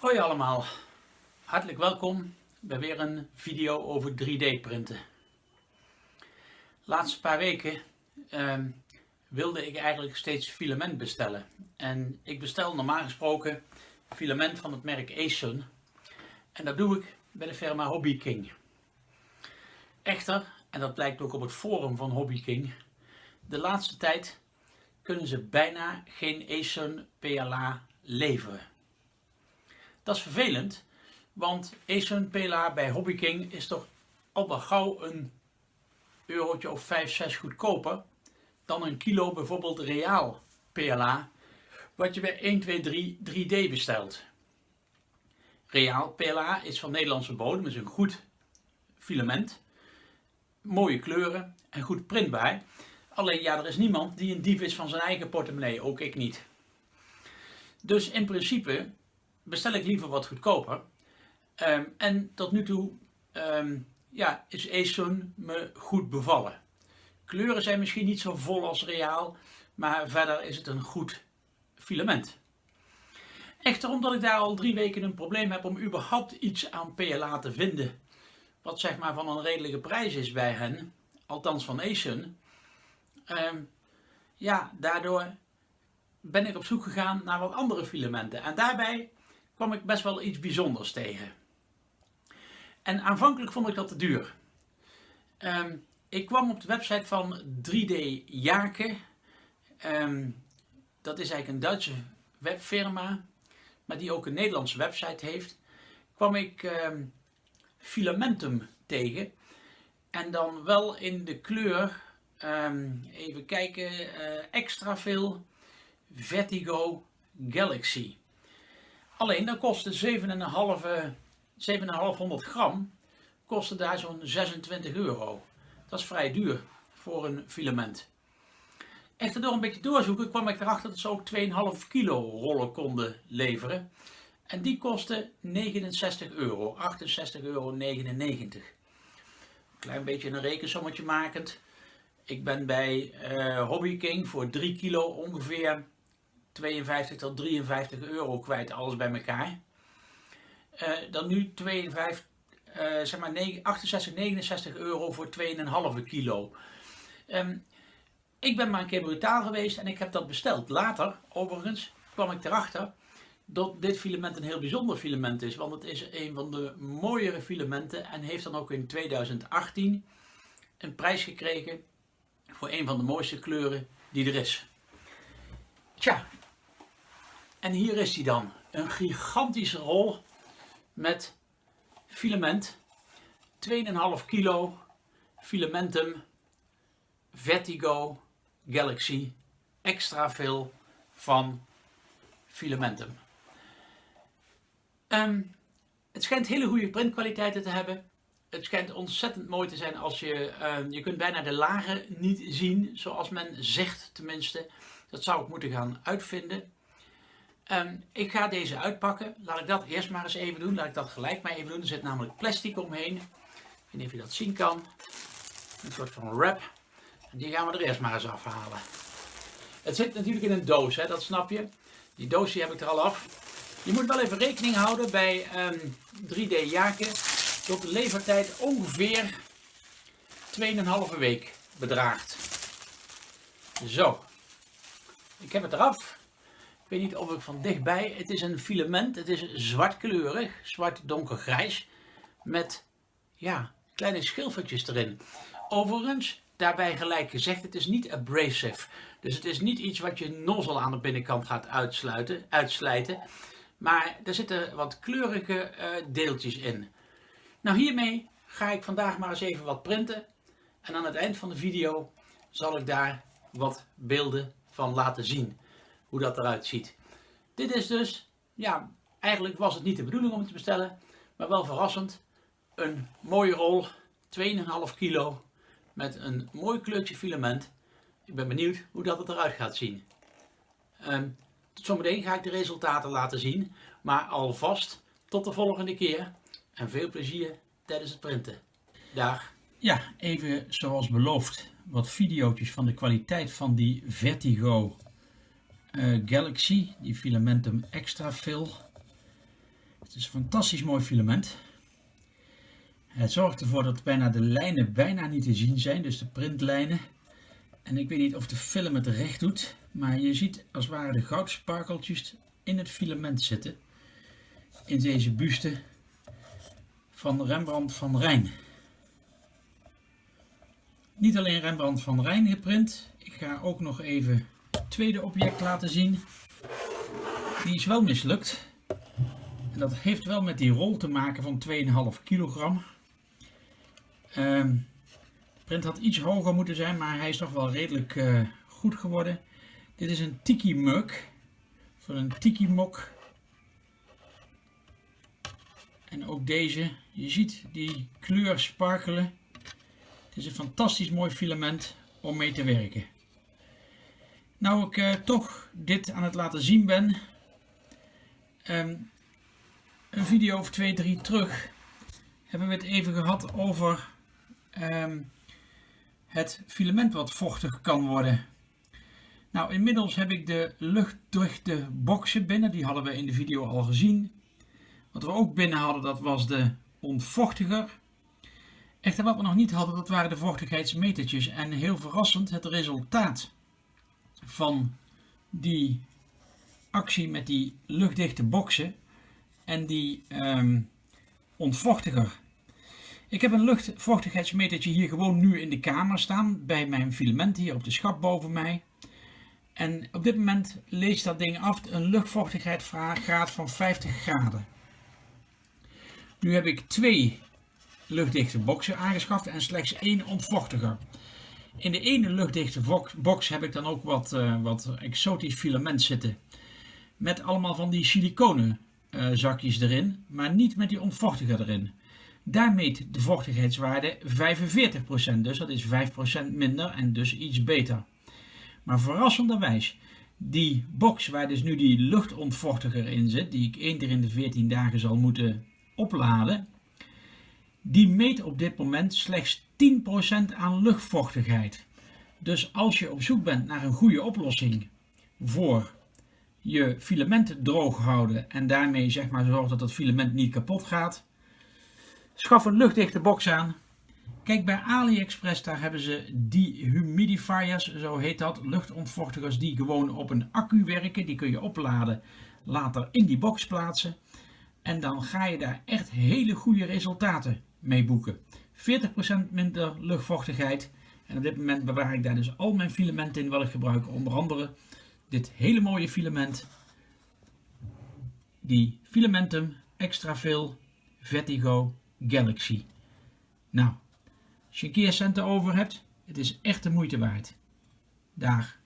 Hoi allemaal, hartelijk welkom bij weer een video over 3D printen. Laatste paar weken ehm, wilde ik eigenlijk steeds filament bestellen. En ik bestel normaal gesproken filament van het merk Asun. En dat doe ik bij de firma Hobby King. Echter, en dat blijkt ook op het forum van Hobby King, de laatste tijd kunnen ze bijna geen Asun PLA leveren. Dat is vervelend, want Asun PLA bij Hobby King is toch al wel gauw een eurotje of 5, 6 goedkoper dan een kilo bijvoorbeeld Reaal PLA, wat je bij 1, 2, 3 3D bestelt. Reaal PLA is van Nederlandse bodem, is een goed filament, mooie kleuren en goed printbaar. Alleen ja, er is niemand die een dief is van zijn eigen portemonnee, ook ik niet. Dus in principe bestel ik liever wat goedkoper. Um, en tot nu toe um, ja, is Asun me goed bevallen. Kleuren zijn misschien niet zo vol als reaal, maar verder is het een goed filament. Echter omdat ik daar al drie weken een probleem heb om überhaupt iets aan PLA te vinden, wat zeg maar van een redelijke prijs is bij hen, althans van Asun, um, ja, daardoor ben ik op zoek gegaan naar wat andere filamenten. En daarbij kwam ik best wel iets bijzonders tegen. En aanvankelijk vond ik dat te duur. Um, ik kwam op de website van 3D Jaken. Um, dat is eigenlijk een Duitse webfirma, maar die ook een Nederlandse website heeft. Kwam ik um, filamentum tegen. En dan wel in de kleur, even kijken, uh, extra veel Vertigo Galaxy. Alleen dat kostte 7,5 7,500 gram kostte daar zo'n 26 euro. Dat is vrij duur voor een filament. Echter door een beetje doorzoeken kwam ik erachter dat ze ook 2,5 kilo rollen konden leveren. En die kostte 69 euro, 68,99 euro. Klein beetje een rekensommetje makend. Ik ben bij uh, Hobby King voor 3 kilo ongeveer 52 tot 53 euro kwijt, alles bij elkaar. Uh, dan nu 52, uh, zeg maar 68, 69 euro voor 2,5 kilo. Um, ik ben maar een keer brutaal geweest en ik heb dat besteld. Later, overigens, kwam ik erachter dat dit filament een heel bijzonder filament is. Want het is een van de mooiere filamenten en heeft dan ook in 2018 een prijs gekregen voor een van de mooiste kleuren die er is. Tja, en hier is hij dan. Een gigantische rol met filament. 2,5 kilo filamentum Vertigo Galaxy extra veel van filamentum. Um, het schijnt hele goede printkwaliteiten te hebben. Het schijnt ontzettend mooi te zijn als je, uh, je kunt bijna de lagen niet zien, zoals men zegt tenminste. Dat zou ik moeten gaan uitvinden. Um, ik ga deze uitpakken. Laat ik dat eerst maar eens even doen. Laat ik dat gelijk maar even doen. Er zit namelijk plastic omheen. Ik weet niet of je dat zien kan. Een soort van wrap. Die gaan we er eerst maar eens afhalen. Het zit natuurlijk in een doos, hè, dat snap je. Die doos heb ik er al af. Je moet wel even rekening houden bij um, ehm, 3D jaken dat de levertijd ongeveer 2,5 week bedraagt. Zo, ik heb het eraf. Ik weet niet of ik van dichtbij, het is een filament, het is zwartkleurig, zwart donkergrijs, met ja, kleine schilfertjes erin. Overigens, daarbij gelijk gezegd, het is niet abrasive. Dus het is niet iets wat je nozzle aan de binnenkant gaat uitsluiten, uitslijten. Maar er zitten wat kleurige uh, deeltjes in. Nou hiermee ga ik vandaag maar eens even wat printen. En aan het eind van de video zal ik daar wat beelden van laten zien hoe dat eruit ziet. Dit is dus, ja, eigenlijk was het niet de bedoeling om het te bestellen, maar wel verrassend. Een mooie rol, 2,5 kilo, met een mooi kleurtje filament. Ik ben benieuwd hoe dat het eruit gaat zien. Um, tot zometeen ga ik de resultaten laten zien, maar alvast tot de volgende keer en veel plezier tijdens het printen. Dag! Ja, even zoals beloofd wat video's van de kwaliteit van die Vertigo uh, Galaxy, die Filamentum Extra Fill. Het is een fantastisch mooi filament. Het zorgt ervoor dat bijna de lijnen bijna niet te zien zijn, dus de printlijnen. En ik weet niet of de film het recht doet, maar je ziet als het ware de goudsparkeltjes in het filament zitten. In deze buste van Rembrandt van Rijn. Niet alleen Rembrandt van Rijn geprint, ik ga ook nog even tweede object laten zien. Die is wel mislukt. En dat heeft wel met die rol te maken van 2,5 kilogram. Um, de print had iets hoger moeten zijn, maar hij is toch wel redelijk uh, goed geworden. Dit is een tiki mug van een tiki mok. En ook deze, je ziet die kleur sparkelen. Het is een fantastisch mooi filament om mee te werken. Nou ik uh, toch dit aan het laten zien ben, um, een video of twee, drie terug, hebben we het even gehad over um, het filament wat vochtig kan worden. Nou, inmiddels heb ik de luchtdichte boxen binnen. Die hadden we in de video al gezien. Wat we ook binnen hadden, dat was de ontvochtiger. Echter, wat we nog niet hadden, dat waren de vochtigheidsmetertjes. En heel verrassend, het resultaat van die actie met die luchtdichte boxen en die um, ontvochtiger. Ik heb een luchtvochtigheidsmetertje hier gewoon nu in de kamer staan, bij mijn filament hier op de schap boven mij. En op dit moment leest dat ding af een luchtvochtigheidsgraad van 50 graden. Nu heb ik twee luchtdichte boxen aangeschaft en slechts één ontvochtiger. In de ene luchtdichte box heb ik dan ook wat, uh, wat exotisch filament zitten. Met allemaal van die siliconen uh, zakjes erin, maar niet met die ontvochtiger erin. Daar meet de vochtigheidswaarde 45%, dus dat is 5% minder en dus iets beter. Maar verrassenderwijs, die box waar dus nu die luchtontvochtiger in zit, die ik één keer in de 14 dagen zal moeten opladen, die meet op dit moment slechts 10% aan luchtvochtigheid. Dus als je op zoek bent naar een goede oplossing voor je filament droog houden en daarmee zeg maar zorgen dat het filament niet kapot gaat, schaf een luchtdichte box aan Kijk, bij AliExpress daar hebben ze dehumidifiers, zo heet dat, luchtontvochtigers die gewoon op een accu werken. Die kun je opladen, later in die box plaatsen. En dan ga je daar echt hele goede resultaten mee boeken. 40% minder luchtvochtigheid. En op dit moment bewaar ik daar dus al mijn filamenten in wat ik gebruik. Onder andere dit hele mooie filament. Die Filamentum Extra Veel Vertigo Galaxy. Nou, als je een keer centen over hebt, het is echt de moeite waard. Daar.